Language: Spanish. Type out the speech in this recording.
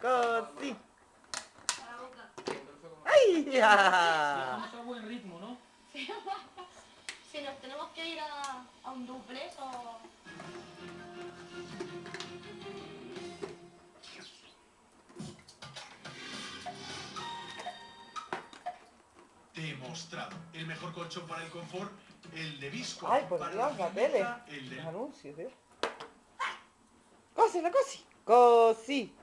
Cosi. ¡Ay! ya! Vamos a buen ritmo, ¿no? Si nos tenemos que ir a, a un duplex o... Demostrado. El mejor colchón para el confort, el de Visco. Ay, por para Dios, la tele. El de Los anuncios, ¿eh? Cosi, la cosi. Vaya.